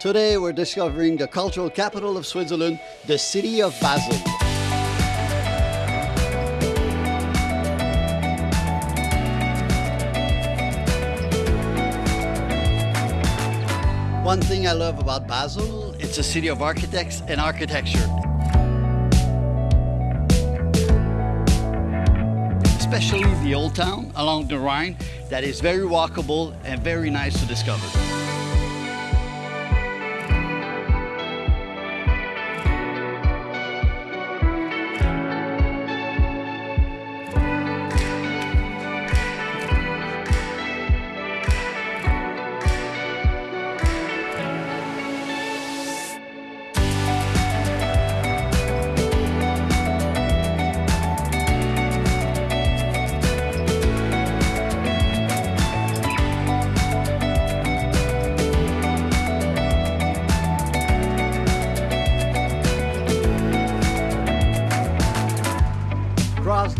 Today we're discovering the cultural capital of Switzerland, the city of Basel. One thing I love about Basel, it's a city of architects and architecture. Especially the old town along the Rhine that is very walkable and very nice to discover.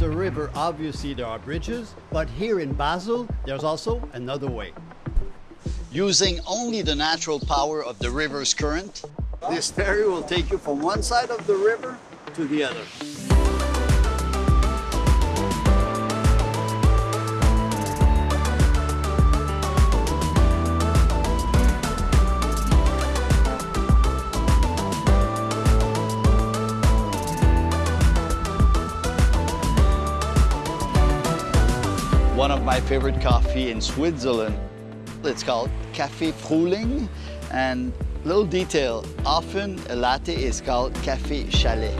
The river, obviously there are bridges, but here in Basel, there's also another way. Using only the natural power of the river's current, this ferry will take you from one side of the river to the other. One of my favorite coffee in Switzerland, it's called Café Frühling. And little detail, often a latte is called Café Schale.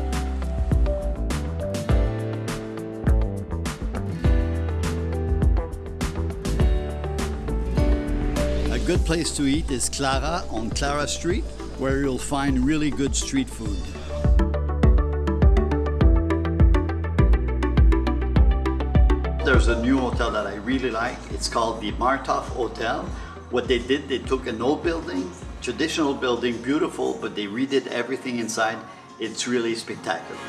A good place to eat is Klara on Clara Street, where you'll find really good street food. There's a new hotel that I really like. It's called the Märthof Hotel. What they did, they took an old building, traditional building, beautiful, but they redid everything inside. It's really spectacular.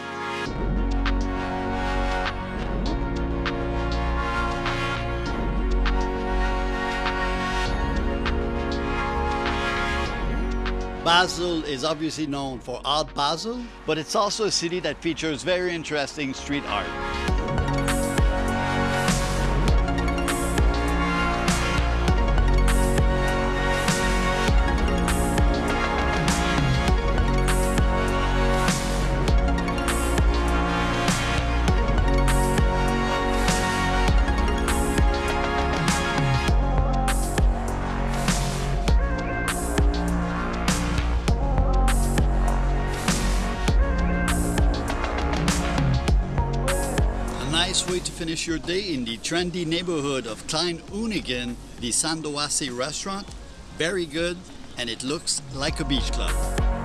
Basel is obviously known for Art Basel, but it's also a city that features very interesting street art. Nice way to finish your day in the trendy neighborhood of Klein Unigen, the Sandoase restaurant. Very good, and it looks like a beach club.